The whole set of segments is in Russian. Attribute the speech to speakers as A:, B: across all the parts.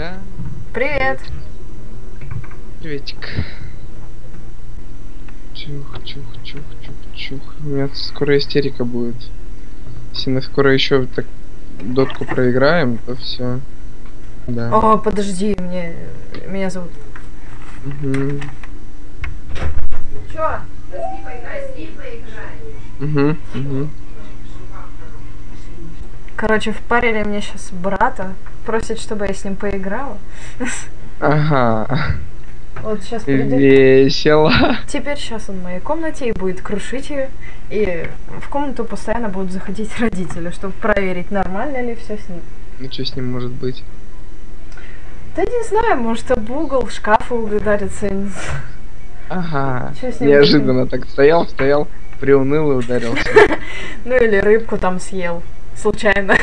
A: Да,
B: Привет.
A: приветик. Чух, чух, чух, чух, чух. У меня скоро истерика будет. Если мы скоро еще так дотку проиграем, то все. Да.
B: О, подожди, мне меня зовут.
A: Угу.
B: Чё?
A: Угу. Угу.
B: Короче, впарили мне сейчас брата. Просит, чтобы я с ним поиграла.
A: Ага.
B: Вот сейчас придет.
A: Весело.
B: Теперь сейчас он в моей комнате и будет крушить ее. И в комнату постоянно будут заходить родители, чтобы проверить, нормально ли все с ним.
A: Ну что с ним может быть?
B: Да не знаю, может об угол шкафа ударится.
A: Ага.
B: Чё с ним
A: Неожиданно так стоял, стоял, приуныл и ударился.
B: Ну или рыбку там съел. Случайно.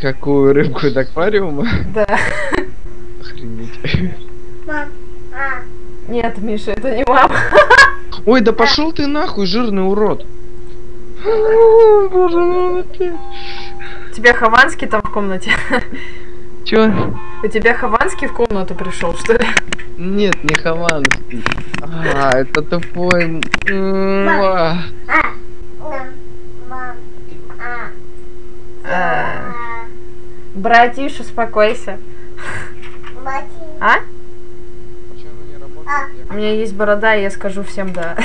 A: Какую рыбку из аквариума?
B: Да.
A: Охренеть.
B: Нет, Миша, это не мама.
A: Ой, да пошел ты нахуй, жирный урод. О, Боже мой, опять.
B: У тебя Хованский там в комнате?
A: Чё?
B: У тебя Хованский в комнату пришел, что ли?
A: Нет, не Хованский. А, это тупой. м, а.
B: Э, Братиш, успокойся. А?
A: Работает?
B: У меня есть борода, и я скажу всем да.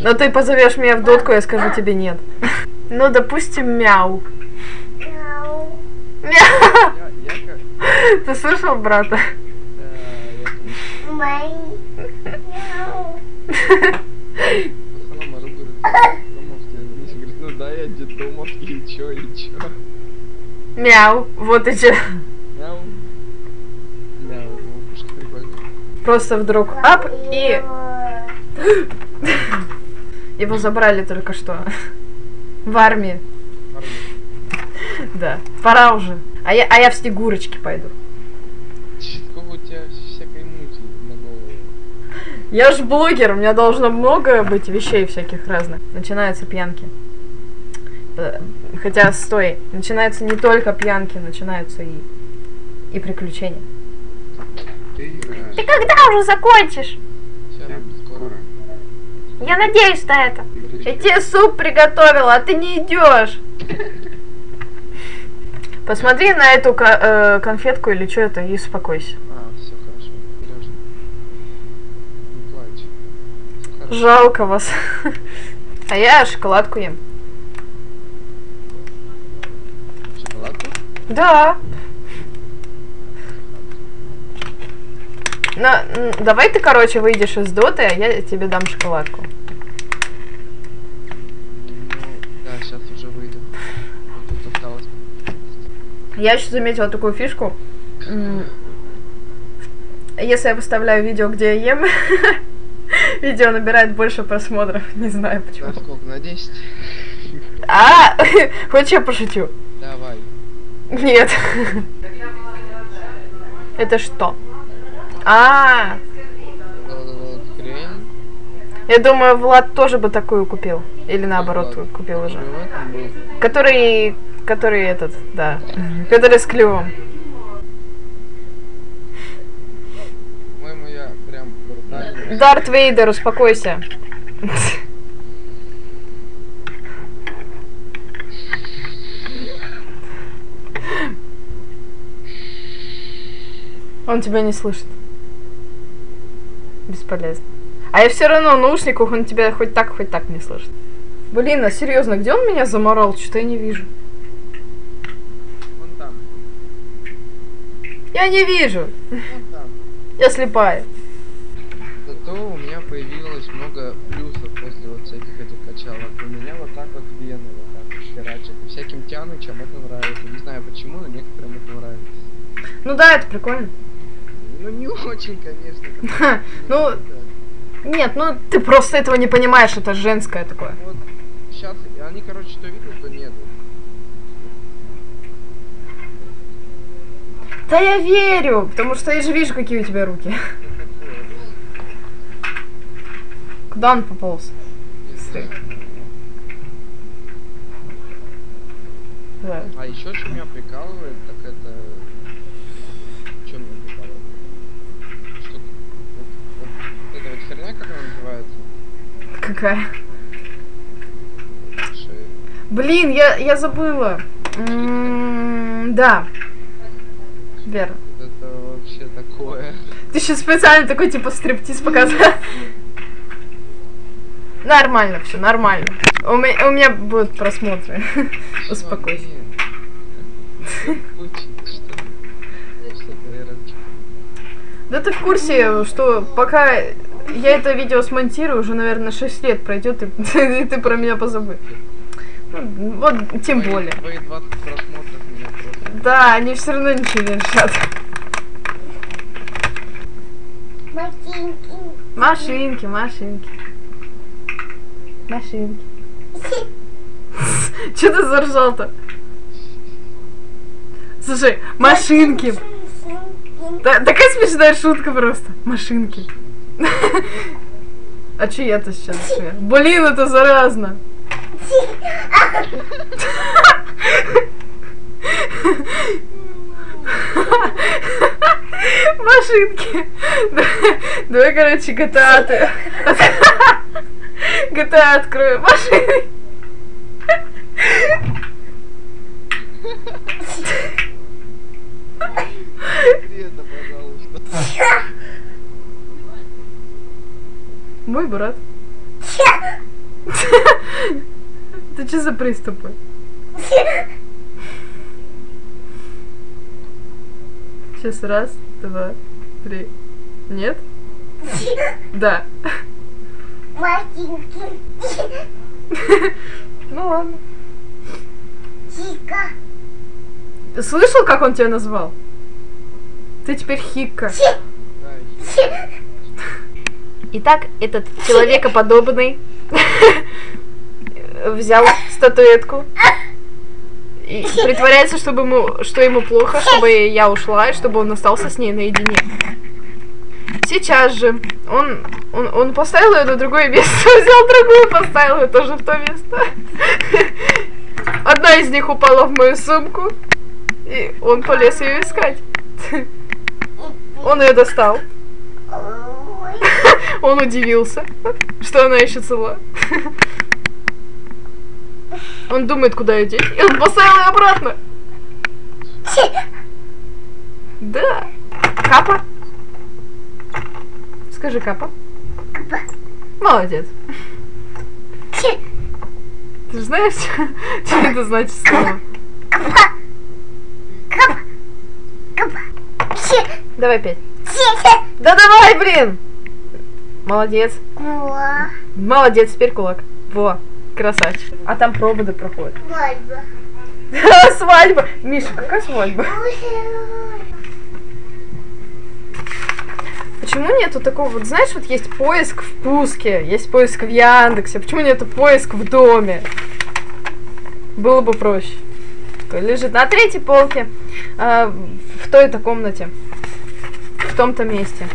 B: Но ты позовешь меня в дотку, я скажу тебе нет. Ну, допустим, мяу. Мяу. Ты слышал брата?
A: Да, я в основном ору, говорит, детдомовский. Миша говорит, ну детдомовский, и чё, и чё?
B: Мяу. Вот и че.
A: Мяу. Мяу, ушко прикольно.
B: Просто вдруг ап и его забрали только что. В армии.
A: Армия.
B: Да. Пора уже. А я, а я в снегурочки пойду.
A: Сколько у тебя всякой мути на голову?
B: Я ж блогер, у меня должно много быть вещей всяких разных. Начинаются пьянки. Э, Хотя, стой, начинаются не только пьянки, начинаются и, и приключения.
A: Ты играешь.
B: Ты когда уже закончишь?
A: Скоро.
B: Я надеюсь на это. Я тебе суп приготовила, а ты не идешь. Посмотри на эту э, конфетку или что это и успокойся.
A: А, все хорошо. Не плачь. Хорошо.
B: Жалко вас. А я шоколадку ем.
A: Шоколадку?
B: Да. М, давай ты, короче, выйдешь из доты, а я тебе дам шоколадку.
A: Ну, да, сейчас уже выйду. Вот осталось.
B: Я еще заметила такую фишку. Если я выставляю видео, где я ем, видео набирает больше просмотров. Не знаю почему.
A: Да, сколько? На 10?
B: А, хочешь я пошутю?
A: Давай.
B: Нет. Это что? А, я думаю, Влад тоже бы такую купил. Или наоборот, купил уже.
A: Который.
B: Который, этот, да. Который с клювом. Дарт Вейдер, успокойся. Он тебя не слышит. Бесполезно. А я все равно в наушниках, он тебя хоть так, хоть так не слышит. Блин, а серьезно, где он меня заморал? Что-то я не вижу.
A: Вон там.
B: Я не вижу.
A: Вон там.
B: Я слепая.
A: Зато у меня появилось много плюсов после вот всяких этих качалок. У меня вот так вот вены вот так вот херачат. И всяким тянучам это нравится. Не знаю почему, но некоторым это нравится.
B: Ну да, это прикольно.
A: Ну не очень, конечно.
B: Ну. Нет, ну ты просто этого не понимаешь, это женское такое.
A: Вот сейчас они, короче, что видят, то нет.
B: Да я верю, потому что я же вижу, какие у тебя руки. Куда он пополз?
A: Знаю.
B: Да.
A: А еще что меня прикалывает, так это
B: какая. Блин, я, я забыла. М, Да. Верно.
A: Это вообще такое.
B: Ты сейчас специально такой типа стриптиз показал. Нормально все, нормально. У меня, у меня будут просмотры. Успокойся. Да ты в курсе, что пока я это видео смонтирую, уже, наверное, 6 лет пройдет, и, и ты про меня позабыл. Ну, вот, тем
A: Твои-
B: более.
A: Твои 20 просмотров меня просто...
B: Да, они все равно ничего не решат.
C: Машинки.
B: Машинки, машинки. Машинки. Че ты заржал-то? Слушай, машинки. Такая смешная шутка просто. Машинки. А сейчас? Чё я? Блин, это заразно. Машинки. Давай, короче, GTA. ты- GTA открою. Машинки. Мой брат. Ты что за приступы? Сейчас раз, два, три. Нет? Да.
C: Машинки.
B: Ну ладно.
C: Чика.
B: Слышал, как он тебя назвал? Ты теперь Хикка.
A: Да,
B: Итак, этот человекоподобный взял статуэтку и притворяется, чтобы ему, что ему плохо, чтобы я ушла, и чтобы он остался с ней наедине. Сейчас же он, он, он поставил ее на другое место, взял другую, поставил ее тоже в то место. Одна из них упала в мою сумку, и он полез ее искать. Он ее достал. Он удивился, что она еще цела. Он думает, куда ее деть, и он поставил ее обратно. Да. Капа? Скажи капа. Молодец. Ты же знаешь, что это значит слово? Давай пять. Да давай, блин! Молодец.
C: Муа.
B: Молодец, теперь кулак. Во, красавчик. А там проводы проходят.
C: Свадьба.
B: Свадьба. Миша, какая свадьба? Почему нету такого, вот знаешь, вот есть поиск в Пуске, есть поиск в Яндексе, почему нету поиск в доме? Было бы проще. Лежит на третьей полке, а, в той-то комнате, в том-то месте.